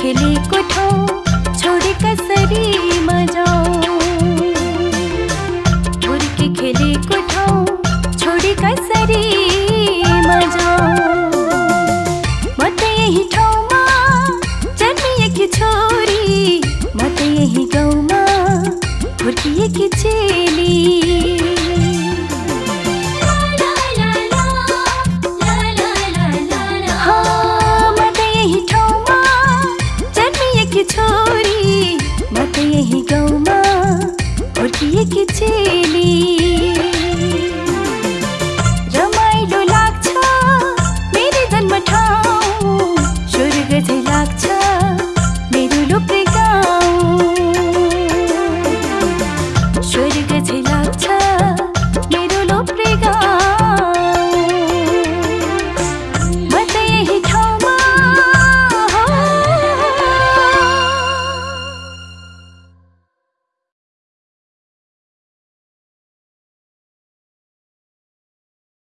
खिली कुठो দেখেছে